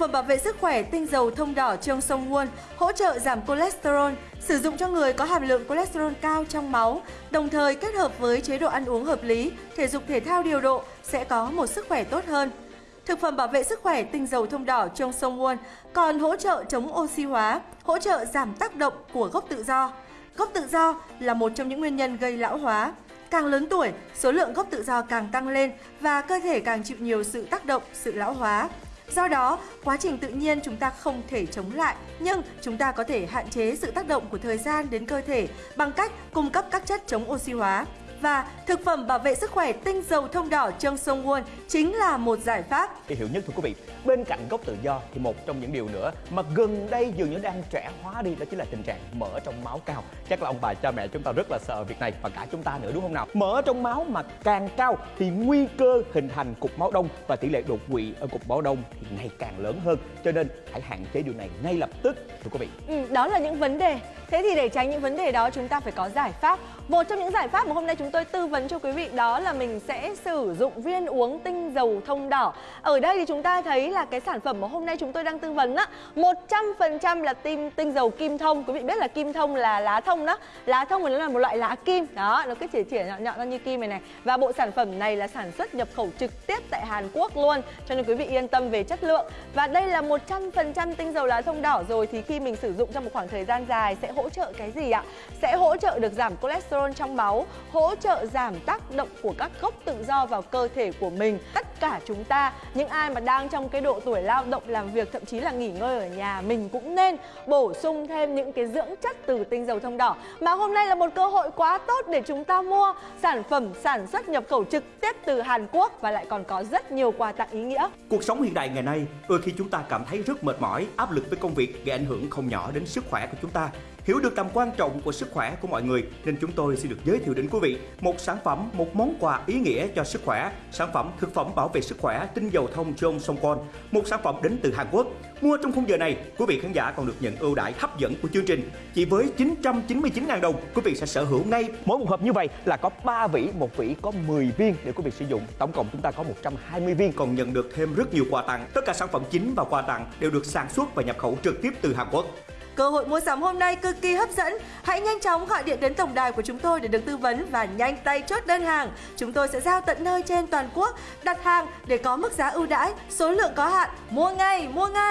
phẩm bảo vệ sức khỏe tinh dầu thông đỏ Trương Sông Nguồn hỗ trợ giảm cholesterol, sử dụng cho người có hàm lượng cholesterol cao trong máu, đồng thời kết hợp với chế độ ăn uống hợp lý, thể dục thể thao điều độ sẽ có một sức khỏe tốt hơn. Thực phẩm bảo vệ sức khỏe tinh dầu thông đỏ trong sông Nguồn còn hỗ trợ chống oxy hóa, hỗ trợ giảm tác động của gốc tự do. Gốc tự do là một trong những nguyên nhân gây lão hóa. Càng lớn tuổi, số lượng gốc tự do càng tăng lên và cơ thể càng chịu nhiều sự tác động, sự lão hóa. Do đó, quá trình tự nhiên chúng ta không thể chống lại, nhưng chúng ta có thể hạn chế sự tác động của thời gian đến cơ thể bằng cách cung cấp các chất chống oxy hóa. Và thực phẩm bảo vệ sức khỏe tinh dầu thông đỏ Trương Sông Won chính là một giải pháp. Hiệu nhất thưa quý vị, bên cạnh gốc tự do thì một trong những điều nữa mà gần đây dường như đang trẻ hóa đi đó chính là tình trạng mỡ trong máu cao. Chắc là ông bà cha mẹ chúng ta rất là sợ việc này và cả chúng ta nữa đúng không nào? Mỡ trong máu mà càng cao thì nguy cơ hình thành cục máu đông và tỷ lệ đột quỵ ở cục máu đông thì ngày càng lớn hơn. Cho nên hãy hạn chế điều này ngay lập tức thưa quý vị. Ừ, đó là những vấn đề. Thế thì để tránh những vấn đề đó chúng ta phải có giải pháp. Một trong những giải pháp mà hôm nay chúng tôi tư vấn cho quý vị đó là mình sẽ sử dụng viên uống tinh dầu thông đỏ. Ở đây thì chúng ta thấy là cái sản phẩm mà hôm nay chúng tôi đang tư vấn á, 100% là tinh tinh dầu kim thông. Quý vị biết là kim thông là lá thông đó. Lá thông thì nó là một loại lá kim. Đó, nó cứ chỉ chỉ nhọn nhọn ra như kim này này. Và bộ sản phẩm này là sản xuất nhập khẩu trực tiếp tại Hàn Quốc luôn. Cho nên quý vị yên tâm về chất lượng. Và đây là 100% tinh dầu lá thông đỏ rồi thì khi mình sử dụng trong một khoảng thời gian dài sẽ hỗ trợ cái gì ạ? Sẽ hỗ trợ được giảm cholesterol trong máu, hỗ trợ giảm tác động của các gốc tự do vào cơ thể của mình. Tất cả chúng ta, những ai mà đang trong cái độ tuổi lao động làm việc thậm chí là nghỉ ngơi ở nhà mình cũng nên bổ sung thêm những cái dưỡng chất từ tinh dầu thông đỏ. Mà hôm nay là một cơ hội quá tốt để chúng ta mua sản phẩm sản xuất nhập khẩu trực tiếp từ Hàn Quốc và lại còn có rất nhiều quà tặng ý nghĩa. Cuộc sống hiện đại ngày nay, đôi khi chúng ta cảm thấy rất mệt mỏi, áp lực với công việc gây ảnh hưởng không nhỏ đến sức khỏe của chúng ta. Hiểu được tầm quan trọng của sức khỏe của mọi người nên chúng tôi xin được giới thiệu đến quý vị một sản phẩm, một món quà ý nghĩa cho sức khỏe, sản phẩm thực phẩm bảo vệ sức khỏe tinh dầu thông John Songkon, một sản phẩm đến từ Hàn Quốc. Mua trong khung giờ này, quý vị khán giả còn được nhận ưu đãi hấp dẫn của chương trình. Chỉ với 999.000 đồng, quý vị sẽ sở hữu ngay Mỗi một hộp như vậy là có 3 vỉ, một vỉ có 10 viên để quý vị sử dụng. Tổng cộng chúng ta có 120 viên. còn nhận được thêm rất nhiều quà tặng. Tất cả sản phẩm chính và quà tặng đều được sản xuất và nhập khẩu trực tiếp từ Hàn Quốc. Cơ hội mua sắm hôm nay cực kỳ hấp dẫn. Hãy nhanh chóng gọi điện đến tổng đài của chúng tôi để được tư vấn và nhanh tay chốt đơn hàng. Chúng tôi sẽ giao tận nơi trên toàn quốc, đặt hàng để có mức giá ưu đãi, số lượng có hạn. Mua ngay, mua ngay!